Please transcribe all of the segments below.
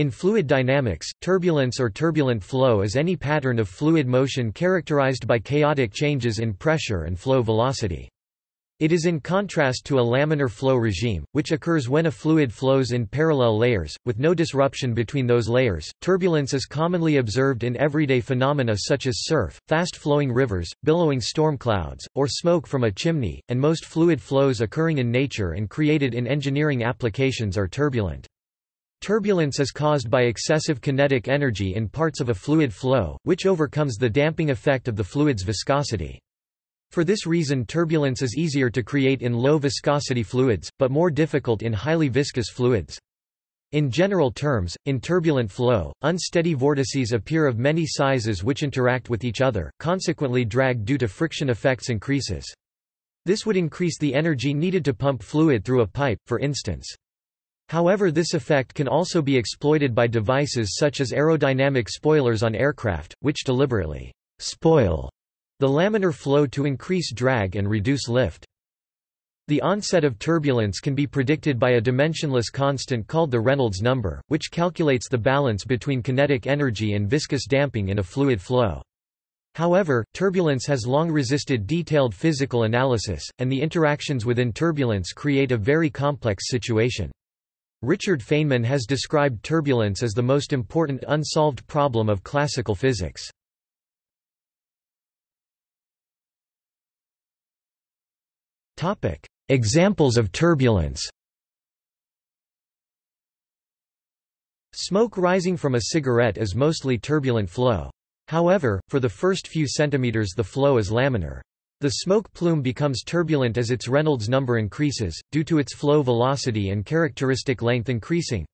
In fluid dynamics, turbulence or turbulent flow is any pattern of fluid motion characterized by chaotic changes in pressure and flow velocity. It is in contrast to a laminar flow regime, which occurs when a fluid flows in parallel layers, with no disruption between those layers. Turbulence is commonly observed in everyday phenomena such as surf, fast flowing rivers, billowing storm clouds, or smoke from a chimney, and most fluid flows occurring in nature and created in engineering applications are turbulent. Turbulence is caused by excessive kinetic energy in parts of a fluid flow, which overcomes the damping effect of the fluid's viscosity. For this reason turbulence is easier to create in low-viscosity fluids, but more difficult in highly viscous fluids. In general terms, in turbulent flow, unsteady vortices appear of many sizes which interact with each other, consequently drag due to friction effects increases. This would increase the energy needed to pump fluid through a pipe, for instance. However this effect can also be exploited by devices such as aerodynamic spoilers on aircraft, which deliberately spoil the laminar flow to increase drag and reduce lift. The onset of turbulence can be predicted by a dimensionless constant called the Reynolds number, which calculates the balance between kinetic energy and viscous damping in a fluid flow. However, turbulence has long resisted detailed physical analysis, and the interactions within turbulence create a very complex situation. Richard Feynman has described turbulence as the most important unsolved problem of classical physics. Examples of turbulence Smoke rising from a cigarette is mostly turbulent flow. However, for the first few centimeters the flow is laminar. The smoke plume becomes turbulent as its Reynolds number increases, due to its flow velocity and characteristic length increasing.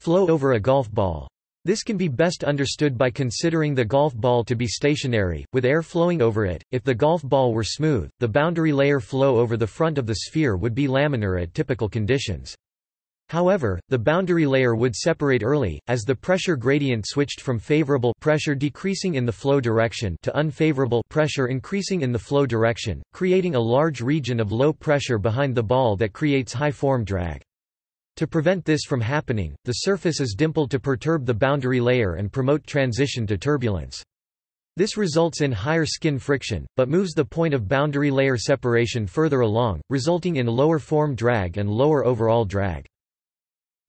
Flow over a golf ball. This can be best understood by considering the golf ball to be stationary, with air flowing over it. If the golf ball were smooth, the boundary layer flow over the front of the sphere would be laminar at typical conditions. However, the boundary layer would separate early, as the pressure gradient switched from favorable pressure decreasing in the flow direction to unfavorable pressure increasing in the flow direction, creating a large region of low pressure behind the ball that creates high form drag. To prevent this from happening, the surface is dimpled to perturb the boundary layer and promote transition to turbulence. This results in higher skin friction, but moves the point of boundary layer separation further along, resulting in lower form drag and lower overall drag.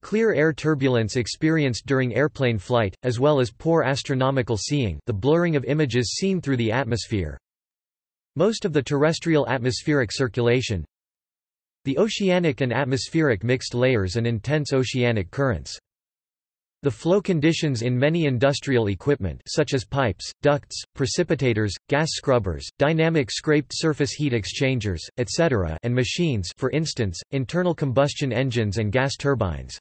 Clear air turbulence experienced during airplane flight, as well as poor astronomical seeing the blurring of images seen through the atmosphere. Most of the terrestrial atmospheric circulation, the oceanic and atmospheric mixed layers and intense oceanic currents. The flow conditions in many industrial equipment such as pipes, ducts, precipitators, gas scrubbers, dynamic scraped surface heat exchangers, etc. and machines for instance, internal combustion engines and gas turbines.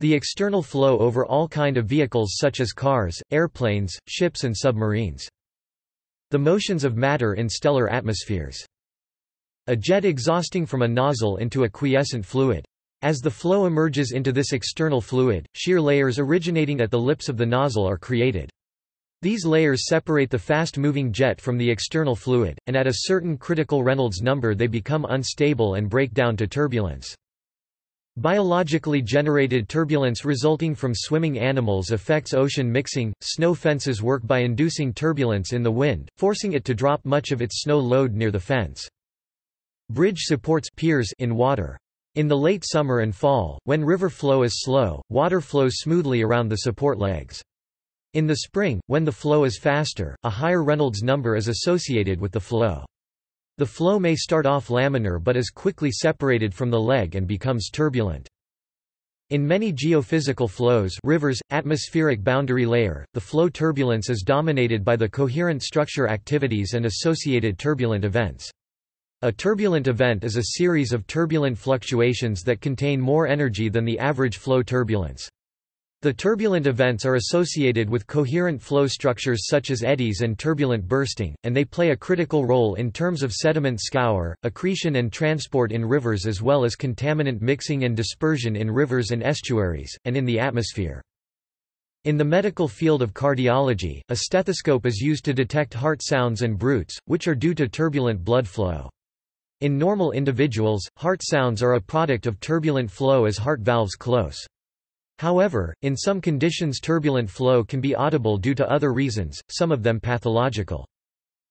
The external flow over all kind of vehicles such as cars, airplanes, ships and submarines. The motions of matter in stellar atmospheres. A jet exhausting from a nozzle into a quiescent fluid. As the flow emerges into this external fluid, shear layers originating at the lips of the nozzle are created. These layers separate the fast-moving jet from the external fluid, and at a certain critical Reynolds number they become unstable and break down to turbulence. Biologically generated turbulence resulting from swimming animals affects ocean mixing. Snow fences work by inducing turbulence in the wind, forcing it to drop much of its snow load near the fence. Bridge supports piers in water. In the late summer and fall, when river flow is slow, water flows smoothly around the support legs. In the spring, when the flow is faster, a higher Reynolds number is associated with the flow. The flow may start off laminar but is quickly separated from the leg and becomes turbulent. In many geophysical flows rivers, atmospheric boundary layer, the flow turbulence is dominated by the coherent structure activities and associated turbulent events. A turbulent event is a series of turbulent fluctuations that contain more energy than the average flow turbulence. The turbulent events are associated with coherent flow structures such as eddies and turbulent bursting, and they play a critical role in terms of sediment scour, accretion and transport in rivers as well as contaminant mixing and dispersion in rivers and estuaries, and in the atmosphere. In the medical field of cardiology, a stethoscope is used to detect heart sounds and bruits, which are due to turbulent blood flow. In normal individuals, heart sounds are a product of turbulent flow as heart valves close. However, in some conditions turbulent flow can be audible due to other reasons, some of them pathological.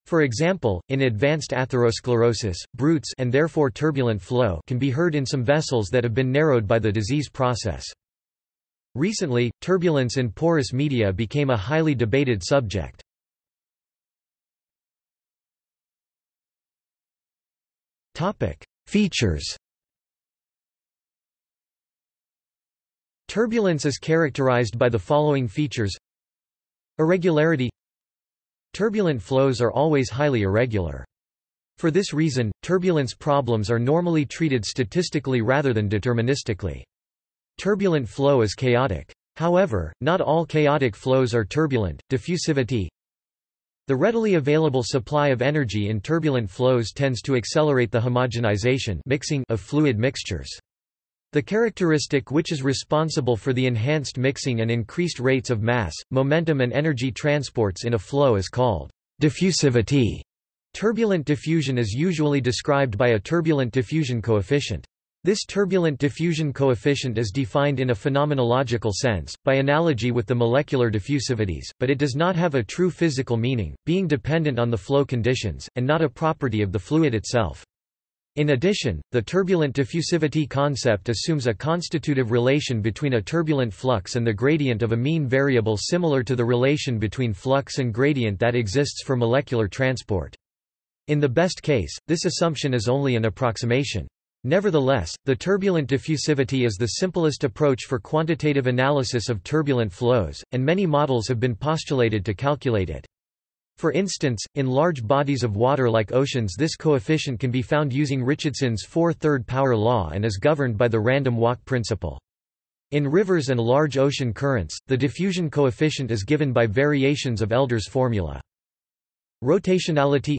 For example, in advanced atherosclerosis, bruits and therefore turbulent flow can be heard in some vessels that have been narrowed by the disease process. Recently, turbulence in porous media became a highly debated subject. Topic: Features Turbulence is characterized by the following features Irregularity Turbulent flows are always highly irregular. For this reason, turbulence problems are normally treated statistically rather than deterministically. Turbulent flow is chaotic. However, not all chaotic flows are turbulent. Diffusivity The readily available supply of energy in turbulent flows tends to accelerate the homogenization mixing of fluid mixtures. The characteristic which is responsible for the enhanced mixing and increased rates of mass, momentum and energy transports in a flow is called diffusivity. Turbulent diffusion is usually described by a turbulent diffusion coefficient. This turbulent diffusion coefficient is defined in a phenomenological sense, by analogy with the molecular diffusivities, but it does not have a true physical meaning, being dependent on the flow conditions, and not a property of the fluid itself. In addition, the turbulent diffusivity concept assumes a constitutive relation between a turbulent flux and the gradient of a mean variable similar to the relation between flux and gradient that exists for molecular transport. In the best case, this assumption is only an approximation. Nevertheless, the turbulent diffusivity is the simplest approach for quantitative analysis of turbulent flows, and many models have been postulated to calculate it. For instance, in large bodies of water like oceans this coefficient can be found using Richardson's four-third power law and is governed by the random walk principle. In rivers and large ocean currents, the diffusion coefficient is given by variations of Elder's formula. Rotationality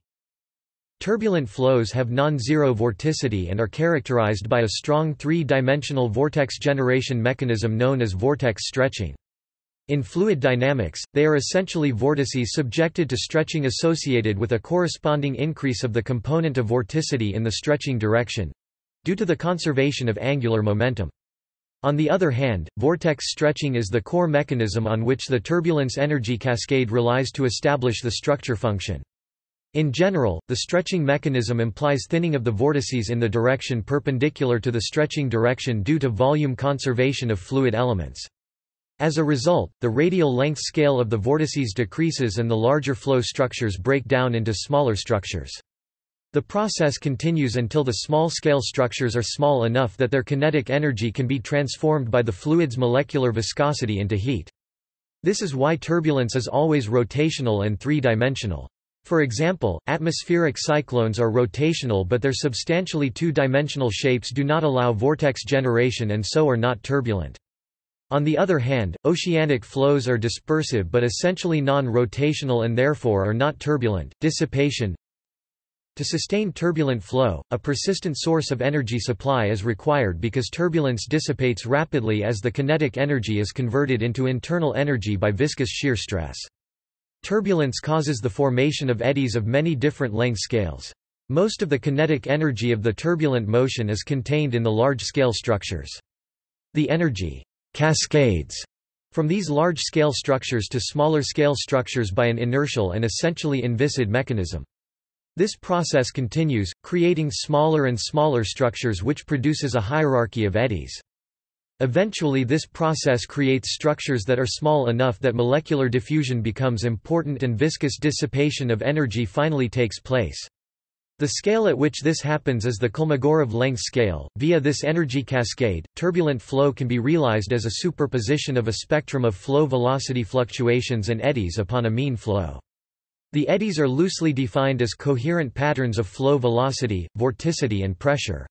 Turbulent flows have non-zero vorticity and are characterized by a strong three-dimensional vortex generation mechanism known as vortex stretching. In fluid dynamics, they are essentially vortices subjected to stretching associated with a corresponding increase of the component of vorticity in the stretching direction—due to the conservation of angular momentum. On the other hand, vortex stretching is the core mechanism on which the turbulence energy cascade relies to establish the structure function. In general, the stretching mechanism implies thinning of the vortices in the direction perpendicular to the stretching direction due to volume conservation of fluid elements. As a result, the radial length scale of the vortices decreases and the larger flow structures break down into smaller structures. The process continues until the small-scale structures are small enough that their kinetic energy can be transformed by the fluid's molecular viscosity into heat. This is why turbulence is always rotational and three-dimensional. For example, atmospheric cyclones are rotational but their substantially two-dimensional shapes do not allow vortex generation and so are not turbulent. On the other hand, oceanic flows are dispersive but essentially non-rotational and therefore are not turbulent. Dissipation To sustain turbulent flow, a persistent source of energy supply is required because turbulence dissipates rapidly as the kinetic energy is converted into internal energy by viscous shear stress. Turbulence causes the formation of eddies of many different length scales. Most of the kinetic energy of the turbulent motion is contained in the large-scale structures. The energy cascades from these large-scale structures to smaller-scale structures by an inertial and essentially inviscid mechanism. This process continues, creating smaller and smaller structures which produces a hierarchy of eddies. Eventually this process creates structures that are small enough that molecular diffusion becomes important and viscous dissipation of energy finally takes place. The scale at which this happens is the Kolmogorov length scale. Via this energy cascade, turbulent flow can be realized as a superposition of a spectrum of flow velocity fluctuations and eddies upon a mean flow. The eddies are loosely defined as coherent patterns of flow velocity, vorticity and pressure.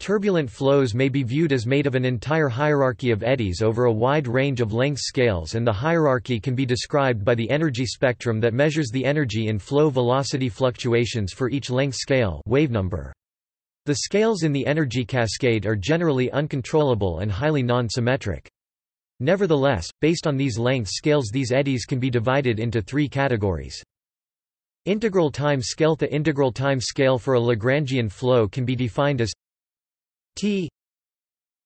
Turbulent flows may be viewed as made of an entire hierarchy of eddies over a wide range of length scales and the hierarchy can be described by the energy spectrum that measures the energy in flow velocity fluctuations for each length scale wave number. The scales in the energy cascade are generally uncontrollable and highly non-symmetric. Nevertheless, based on these length scales these eddies can be divided into three categories. Integral time scale The integral time scale for a Lagrangian flow can be defined as T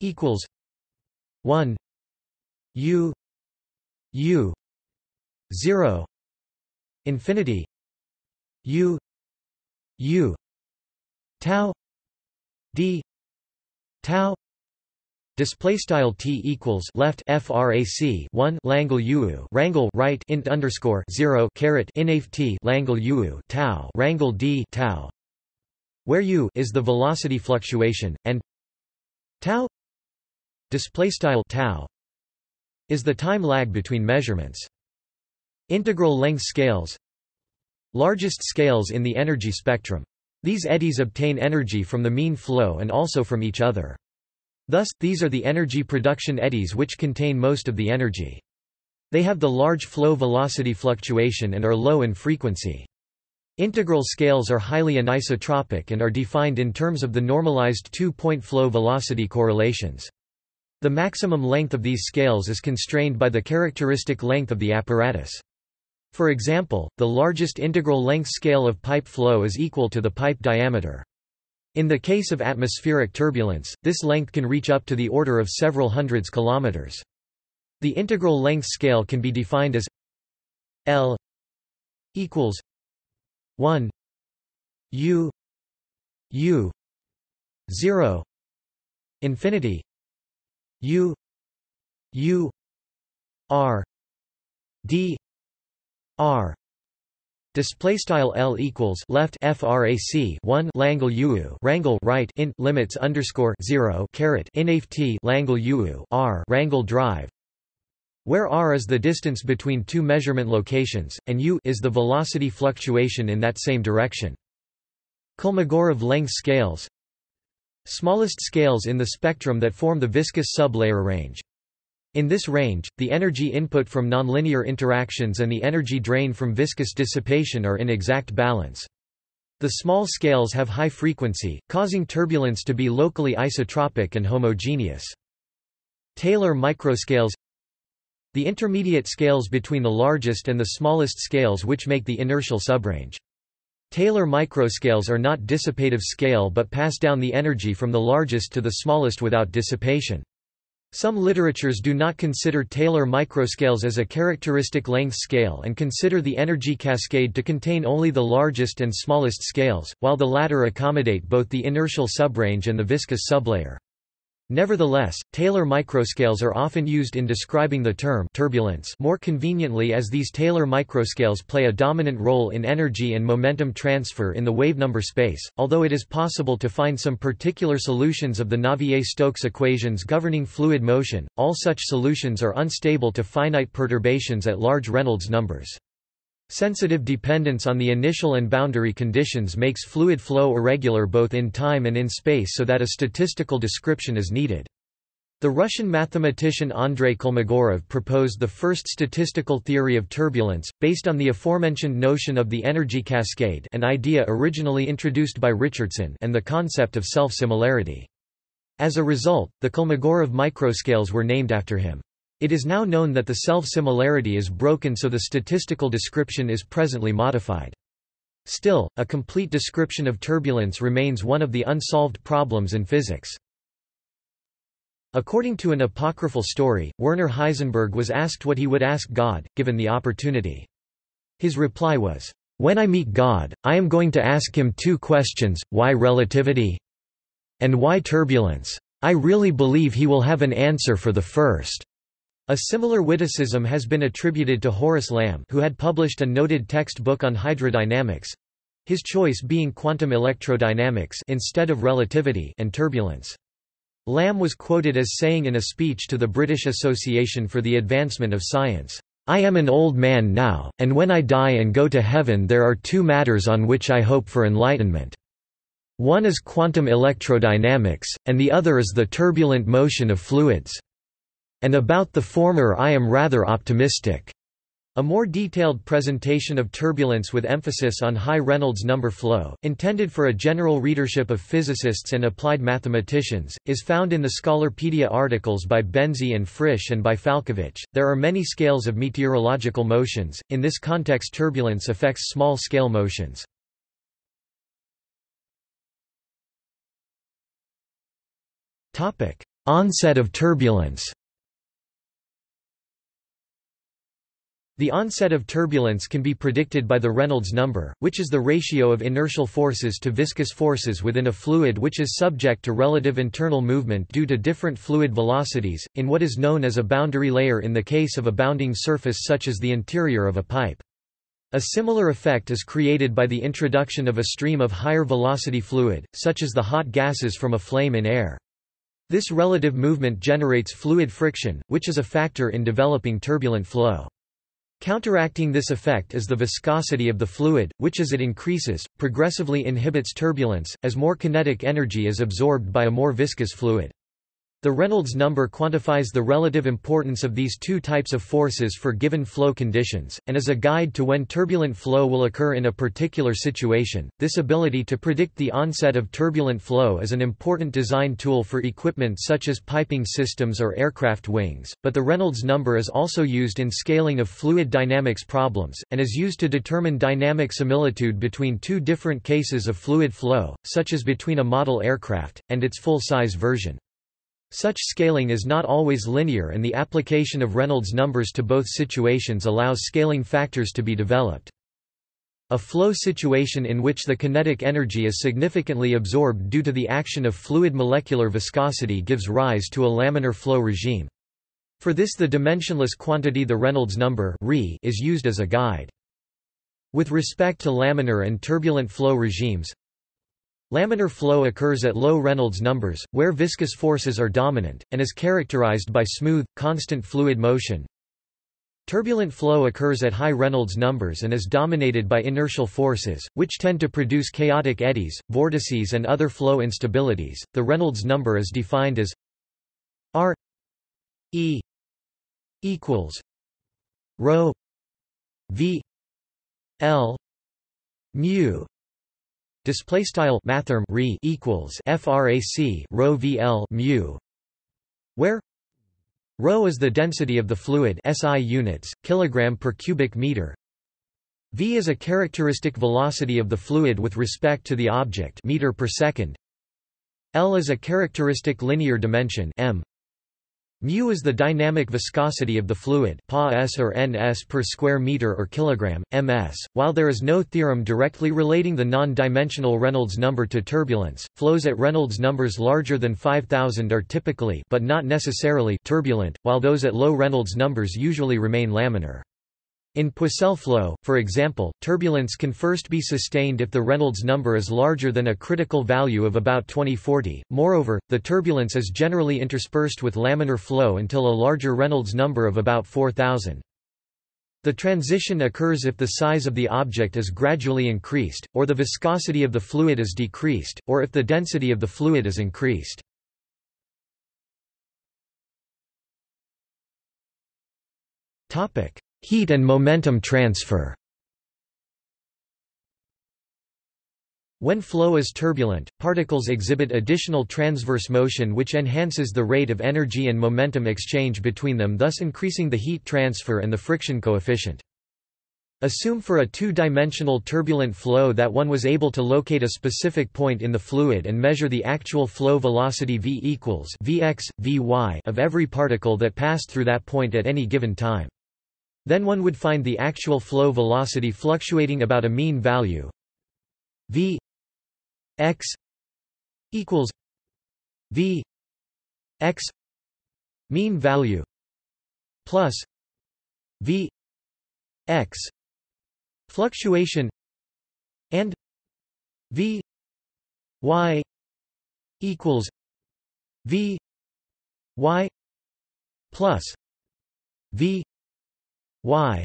equals one u u 0 infinity u u tau d tau Display style t equals left frac 1 langle uu rangle right int underscore 0 caret inaf t langle uu tau rangle d tau, where u is the velocity fluctuation and tau display style tau is the time lag between measurements. Integral length scales largest scales in the energy spectrum. These eddies obtain energy from the mean flow and also from each other. Thus, these are the energy production eddies which contain most of the energy. They have the large flow velocity fluctuation and are low in frequency. Integral scales are highly anisotropic and are defined in terms of the normalized two-point flow velocity correlations. The maximum length of these scales is constrained by the characteristic length of the apparatus. For example, the largest integral length scale of pipe flow is equal to the pipe diameter. In the case of atmospheric turbulence, this length can reach up to the order of several hundreds kilometers. The integral length scale can be defined as L equals 1 U U 0 infinity U U R D R. Display style L equals left frac 1 langle uu rangle right int limits underscore 0 caret inaf t langle uu r rangle drive where r is the distance between two measurement locations, and u is the velocity fluctuation in that same direction. Kolmogorov length scales Smallest scales in the spectrum that form the viscous sublayer range. In this range, the energy input from nonlinear interactions and the energy drain from viscous dissipation are in exact balance. The small scales have high frequency, causing turbulence to be locally isotropic and homogeneous. Taylor microscales The intermediate scales between the largest and the smallest scales which make the inertial subrange. Taylor microscales are not dissipative scale but pass down the energy from the largest to the smallest without dissipation. Some literatures do not consider Taylor microscales as a characteristic length scale and consider the energy cascade to contain only the largest and smallest scales, while the latter accommodate both the inertial subrange and the viscous sublayer. Nevertheless, Taylor microscales are often used in describing the term turbulence more conveniently as these Taylor microscales play a dominant role in energy and momentum transfer in the wavenumber space, although it is possible to find some particular solutions of the Navier-Stokes equations governing fluid motion, all such solutions are unstable to finite perturbations at large Reynolds numbers. Sensitive dependence on the initial and boundary conditions makes fluid flow irregular both in time and in space so that a statistical description is needed. The Russian mathematician Andrei Kolmogorov proposed the first statistical theory of turbulence, based on the aforementioned notion of the energy cascade an idea originally introduced by Richardson and the concept of self-similarity. As a result, the Kolmogorov microscales were named after him. It is now known that the self-similarity is broken so the statistical description is presently modified. Still, a complete description of turbulence remains one of the unsolved problems in physics. According to an apocryphal story, Werner Heisenberg was asked what he would ask God, given the opportunity. His reply was, "'When I meet God, I am going to ask him two questions, why relativity? And why turbulence? I really believe he will have an answer for the first. A similar witticism has been attributed to Horace Lamb who had published a noted textbook on hydrodynamics—his choice being quantum electrodynamics instead of relativity and turbulence. Lamb was quoted as saying in a speech to the British Association for the Advancement of Science, I am an old man now, and when I die and go to heaven there are two matters on which I hope for enlightenment. One is quantum electrodynamics, and the other is the turbulent motion of fluids. And about the former I am rather optimistic. A more detailed presentation of turbulence with emphasis on high Reynolds number flow, intended for a general readership of physicists and applied mathematicians, is found in the Scholarpedia articles by Benzi and Frisch and by Falkovich. There are many scales of meteorological motions, in this context turbulence affects small scale motions. Onset of turbulence The onset of turbulence can be predicted by the Reynolds number, which is the ratio of inertial forces to viscous forces within a fluid which is subject to relative internal movement due to different fluid velocities, in what is known as a boundary layer in the case of a bounding surface such as the interior of a pipe. A similar effect is created by the introduction of a stream of higher velocity fluid, such as the hot gases from a flame in air. This relative movement generates fluid friction, which is a factor in developing turbulent flow. Counteracting this effect is the viscosity of the fluid, which as it increases, progressively inhibits turbulence, as more kinetic energy is absorbed by a more viscous fluid. The Reynolds number quantifies the relative importance of these two types of forces for given flow conditions, and is a guide to when turbulent flow will occur in a particular situation. This ability to predict the onset of turbulent flow is an important design tool for equipment such as piping systems or aircraft wings, but the Reynolds number is also used in scaling of fluid dynamics problems, and is used to determine dynamic similitude between two different cases of fluid flow, such as between a model aircraft, and its full-size version. Such scaling is not always linear and the application of Reynolds numbers to both situations allows scaling factors to be developed. A flow situation in which the kinetic energy is significantly absorbed due to the action of fluid molecular viscosity gives rise to a laminar flow regime. For this the dimensionless quantity the Reynolds number is used as a guide. With respect to laminar and turbulent flow regimes, Laminar flow occurs at low Reynolds numbers, where viscous forces are dominant, and is characterized by smooth, constant fluid motion. Turbulent flow occurs at high Reynolds numbers and is dominated by inertial forces, which tend to produce chaotic eddies, vortices and other flow instabilities. The Reynolds number is defined as R E equals rho V L mu display style mathrm re equals frac rho vl mu where rho is the density of the fluid SI units kilogram per cubic meter. V is a characteristic velocity of the fluid with respect to the object meter per second. L is a characteristic linear dimension m Mu is the dynamic viscosity of the fluid Pa s or ns per square meter or kilogram, ms. While there is no theorem directly relating the non-dimensional Reynolds number to turbulence, flows at Reynolds numbers larger than 5000 are typically but not necessarily turbulent, while those at low Reynolds numbers usually remain laminar. In Poiseuille flow, for example, turbulence can first be sustained if the Reynolds number is larger than a critical value of about 2040. Moreover, the turbulence is generally interspersed with laminar flow until a larger Reynolds number of about 4000. The transition occurs if the size of the object is gradually increased, or the viscosity of the fluid is decreased, or if the density of the fluid is increased. Topic: Heat and momentum transfer When flow is turbulent, particles exhibit additional transverse motion which enhances the rate of energy and momentum exchange between them thus increasing the heat transfer and the friction coefficient. Assume for a two-dimensional turbulent flow that one was able to locate a specific point in the fluid and measure the actual flow velocity v equals vx, vy of every particle that passed through that point at any given time. Then one would find the actual flow velocity fluctuating about a mean value. V x equals v x mean value plus v x fluctuation and v y equals v y plus v y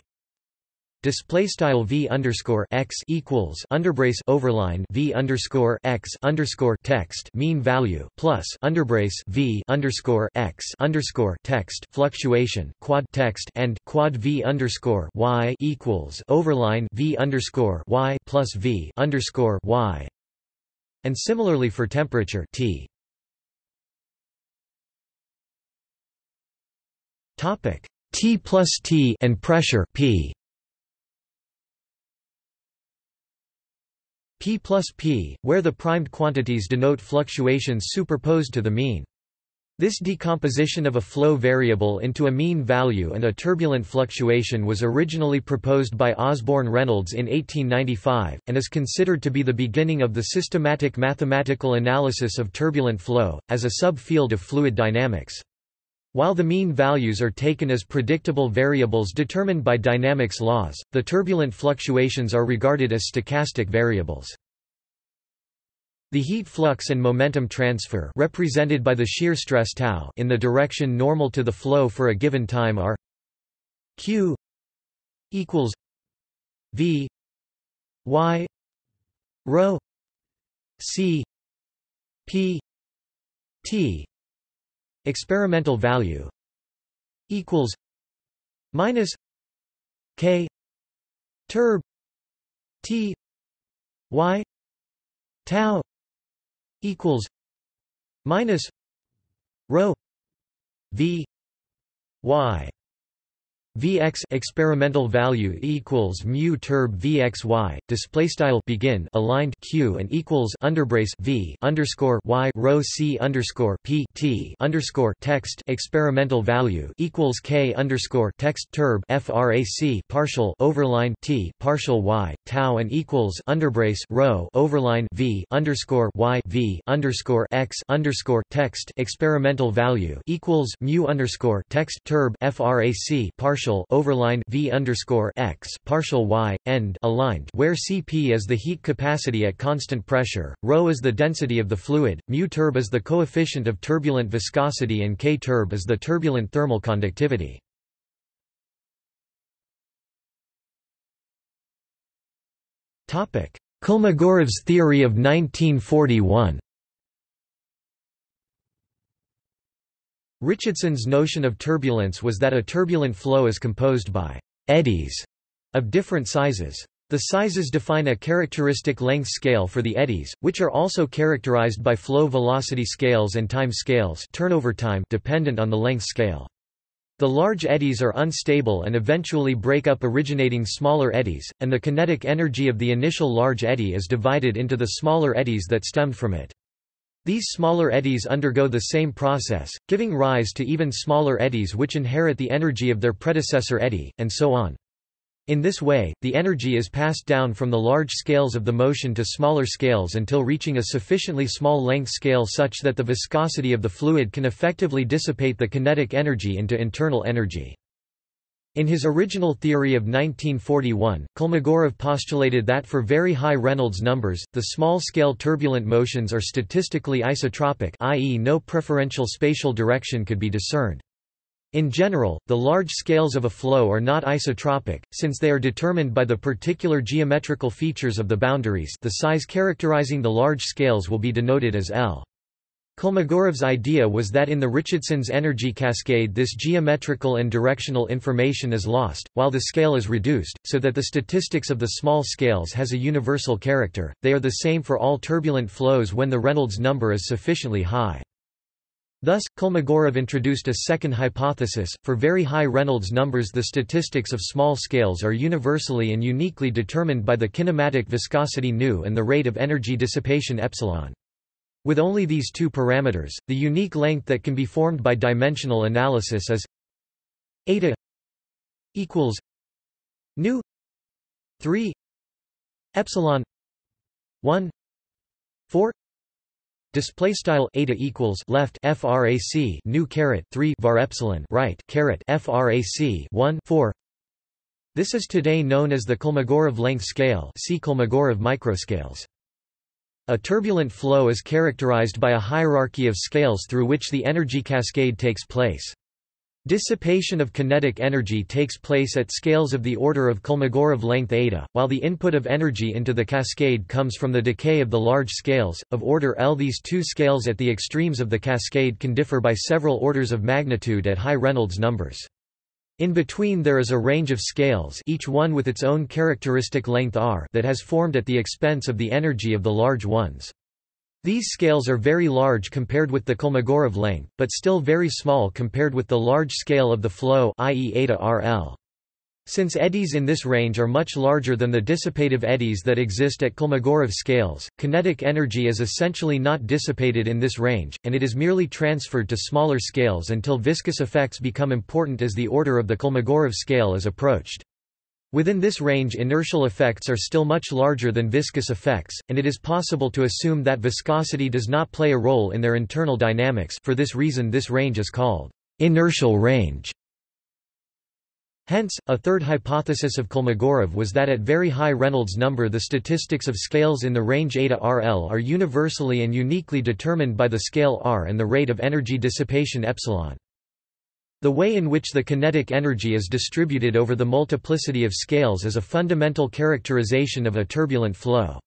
display style v underscore x equals underbrace overline v underscore x underscore text mean value plus underbrace v underscore x underscore text fluctuation quad text and quad v underscore y equals overline v underscore y plus v underscore y. And similarly for temperature T. Topic T plus T and pressure P. P plus P, where the primed quantities denote fluctuations superposed to the mean. This decomposition of a flow variable into a mean value and a turbulent fluctuation was originally proposed by Osborne Reynolds in 1895, and is considered to be the beginning of the systematic mathematical analysis of turbulent flow, as a sub-field of fluid dynamics. While the mean values are taken as predictable variables determined by dynamics laws, the turbulent fluctuations are regarded as stochastic variables. The heat flux and momentum transfer represented by the shear stress tau in the direction normal to the flow for a given time are q equals v y rho c p t experimental value equals minus k turb t y tau equals minus rho v y Vx experimental value equals mu turb Vxy display style begin aligned q and equals underbrace V underscore y rho c underscore p t underscore text experimental value equals k underscore text turb frac partial overline t partial y tau and equals underbrace rho overline V underscore y V underscore x underscore text experimental value equals mu underscore text turb frac partial partial overline v underscore x partial y end aligned, where Cp is the heat capacity at constant pressure, ρ is the density of the fluid, mu turb is the coefficient of turbulent viscosity, and k turb is the turbulent thermal conductivity. Kolmogorov's theory of 1941. Richardson's notion of turbulence was that a turbulent flow is composed by eddies of different sizes. The sizes define a characteristic length scale for the eddies, which are also characterized by flow velocity scales and time scales turnover time dependent on the length scale. The large eddies are unstable and eventually break up originating smaller eddies, and the kinetic energy of the initial large eddy is divided into the smaller eddies that stemmed from it. These smaller eddies undergo the same process, giving rise to even smaller eddies which inherit the energy of their predecessor eddy, and so on. In this way, the energy is passed down from the large scales of the motion to smaller scales until reaching a sufficiently small length scale such that the viscosity of the fluid can effectively dissipate the kinetic energy into internal energy. In his original theory of 1941, Kolmogorov postulated that for very high Reynolds numbers, the small-scale turbulent motions are statistically isotropic i.e. no preferential spatial direction could be discerned. In general, the large scales of a flow are not isotropic, since they are determined by the particular geometrical features of the boundaries the size characterizing the large scales will be denoted as L. Kolmogorov's idea was that in the Richardson's energy cascade this geometrical and directional information is lost, while the scale is reduced, so that the statistics of the small scales has a universal character, they are the same for all turbulent flows when the Reynolds number is sufficiently high. Thus, Kolmogorov introduced a second hypothesis, for very high Reynolds numbers the statistics of small scales are universally and uniquely determined by the kinematic viscosity nu and the rate of energy dissipation epsilon. With only these two parameters, the unique length that can be formed by dimensional analysis is eta equals nu 3 epsilon 1 4 display style eta equals left frac nu caret 3 var epsilon right caret frac 1 4 this is today known as the Kolmogorov length scale see Kolmogorov microscales a turbulent flow is characterized by a hierarchy of scales through which the energy cascade takes place. Dissipation of kinetic energy takes place at scales of the order of Kolmogorov length eta, while the input of energy into the cascade comes from the decay of the large scales, of order L. These two scales at the extremes of the cascade can differ by several orders of magnitude at high Reynolds numbers. In between there is a range of scales each one with its own characteristic length r that has formed at the expense of the energy of the large ones. These scales are very large compared with the Kolmogorov length, but still very small compared with the large scale of the flow i.e. eta RL. Since eddies in this range are much larger than the dissipative eddies that exist at Kolmogorov scales, kinetic energy is essentially not dissipated in this range, and it is merely transferred to smaller scales until viscous effects become important as the order of the Kolmogorov scale is approached. Within this range inertial effects are still much larger than viscous effects, and it is possible to assume that viscosity does not play a role in their internal dynamics for this reason this range is called inertial range. Hence, a third hypothesis of Kolmogorov was that at very high Reynolds number the statistics of scales in the range eta RL are universally and uniquely determined by the scale R and the rate of energy dissipation epsilon. The way in which the kinetic energy is distributed over the multiplicity of scales is a fundamental characterization of a turbulent flow.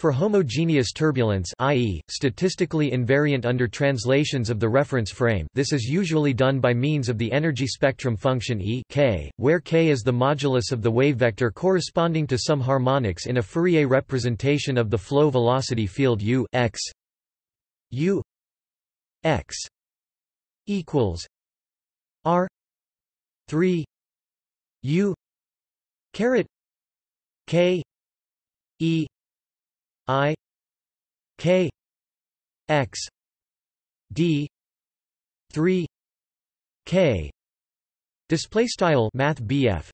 For homogeneous turbulence i.e., statistically invariant under translations of the reference frame. This is usually done by means of the energy spectrum function E k, where k is the modulus of the wave vector corresponding to some harmonics in a Fourier representation of the flow velocity field u x. U x. equals r 3 u caret k e I K X D three K Display style Math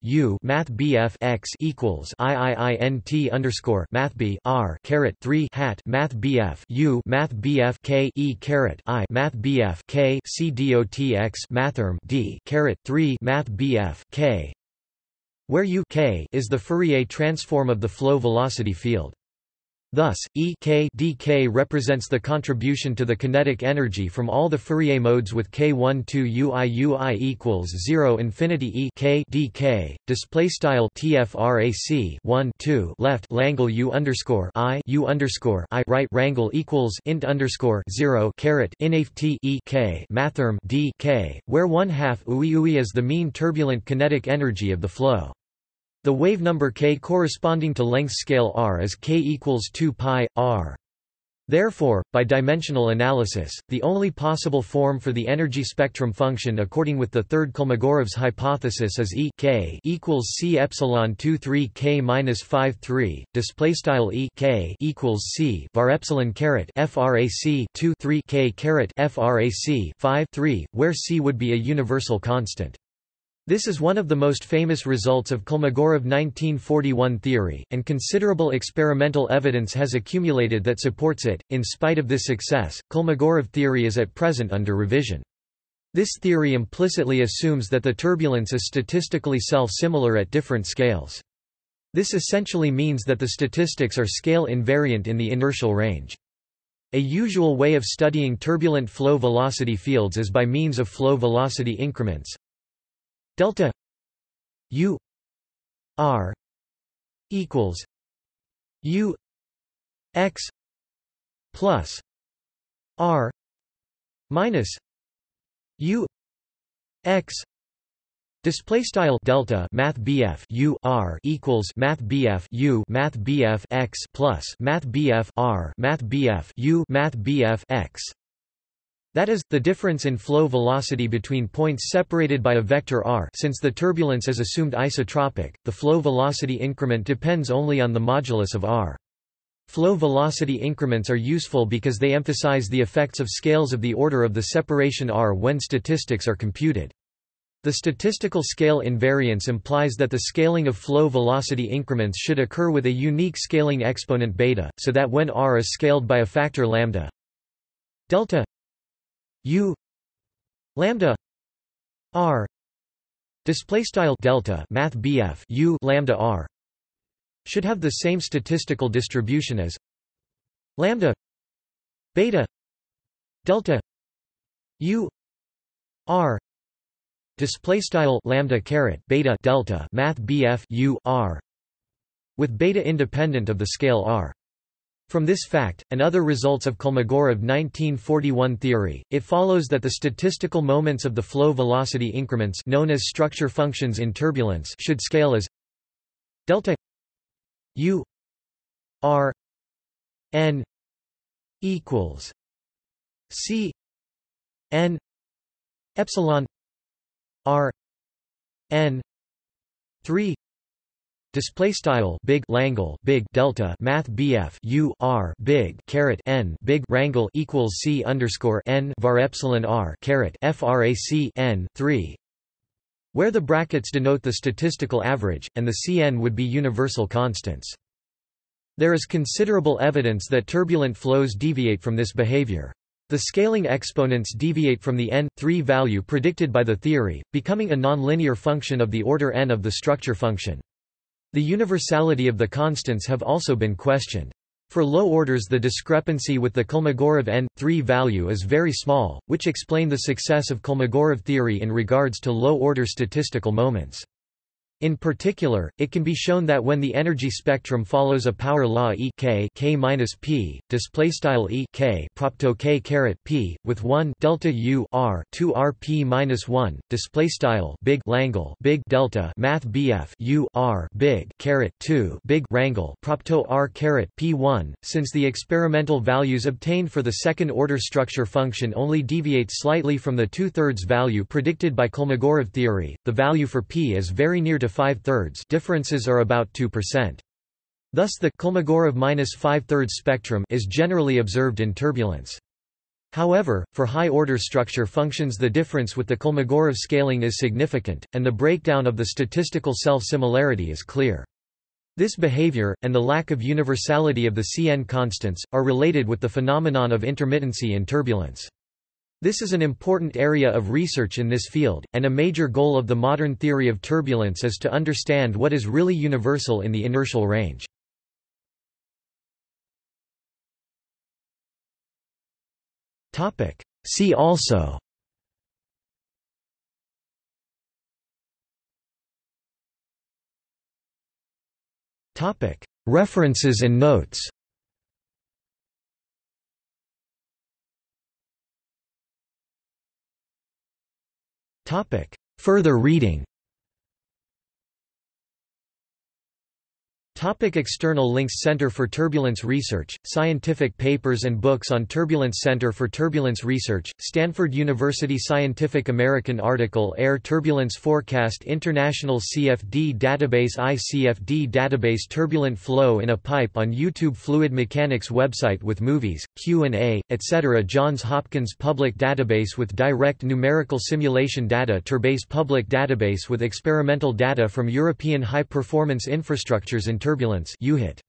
U Math X equals IIINT underscore Math B R caret three hat Math U Math K E caret I Math K C D O T X Mathrm D caret three Math K where U K is the Fourier transform of the flow velocity field. Thus, E k dk represents the contribution to the kinetic energy from all the Fourier modes with k1 2 ui ui equals 0 infinity E k dk. Display style tfrac 1 2 left Langle u underscore i u underscore i right Rangle equals int underscore 0 caret inft E k mathrm d k, where one half ui ui is the mean turbulent kinetic energy of the flow. The wave number k corresponding to length scale r is k equals 2 pi r. Therefore, by dimensional analysis, the only possible form for the energy spectrum function according with the third Kolmogorov's hypothesis is E k equals c epsilon 2 3 k minus 5 3. Display style E k equals c var epsilon caret frac 2 3 k caret frac 5 3, where c would be a universal constant. This is one of the most famous results of Kolmogorov 1941 theory, and considerable experimental evidence has accumulated that supports it. In spite of this success, Kolmogorov theory is at present under revision. This theory implicitly assumes that the turbulence is statistically self-similar at different scales. This essentially means that the statistics are scale invariant in the inertial range. A usual way of studying turbulent flow velocity fields is by means of flow velocity increments, delta u r equals u x plus r minus u x Display style delta Math BF U R equals Math BF U Math BF x plus Math BF R Math BF U Math BF x that is, the difference in flow velocity between points separated by a vector r since the turbulence is assumed isotropic, the flow velocity increment depends only on the modulus of r. Flow velocity increments are useful because they emphasize the effects of scales of the order of the separation r when statistics are computed. The statistical scale invariance implies that the scaling of flow velocity increments should occur with a unique scaling exponent beta, so that when r is scaled by a factor lambda delta U lambda R display style delta math BF U lambda R should have the same statistical distribution as lambda beta delta U R display style lambda caret beta delta math BF U R with beta independent of the scale R from this fact, and other results of Kolmogorov 1941 theory, it follows that the statistical moments of the flow velocity increments known as structure functions in turbulence should scale as delta u r n equals c n epsilon r n 3 display style big langle big delta math bf u r big caret n big rangle equals c underscore n var epsilon r caret frac n 3 where the brackets denote the statistical average and the cn would be universal constants. There is considerable evidence that turbulent flows deviate from this behavior. The scaling exponents deviate from the n3 value predicted by the theory, becoming a nonlinear function of the order n of the structure function. The universality of the constants have also been questioned. For low orders the discrepancy with the Kolmogorov n3 value is very small, which explain the success of Kolmogorov theory in regards to low-order statistical moments. In particular, it can be shown that when the energy spectrum follows a power law E k k minus p, display style E k propto k caret p, with 1 delta U r 2 r p minus 1, display style big Langle big delta math bf U r big caret 2 big Rangle propto r caret p 1, since the experimental values obtained for the second order structure function only deviate slightly from the two-thirds value predicted by Kolmogorov theory, the value for p is very near to to 5 thirds differences are about 2%. Thus the Kolmogorov minus 5 thirds spectrum is generally observed in turbulence. However, for high-order structure functions the difference with the Kolmogorov scaling is significant, and the breakdown of the statistical self-similarity is clear. This behavior, and the lack of universality of the Cn constants, are related with the phenomenon of intermittency in turbulence. This is an important area of research in this field, and a major goal of the modern theory of turbulence is to understand what is really universal in the inertial range. See also References and notes Topic. Further reading Topic external links Center for Turbulence Research, scientific papers and books on turbulence Center for Turbulence Research, Stanford University Scientific American article Air Turbulence Forecast International CFD Database ICFD Database Turbulent Flow in a Pipe on YouTube Fluid Mechanics website with movies, Q&A, etc. Johns Hopkins Public Database with direct numerical simulation data Turbase Public Database with experimental data from European high-performance infrastructures in turbulence EuHIT.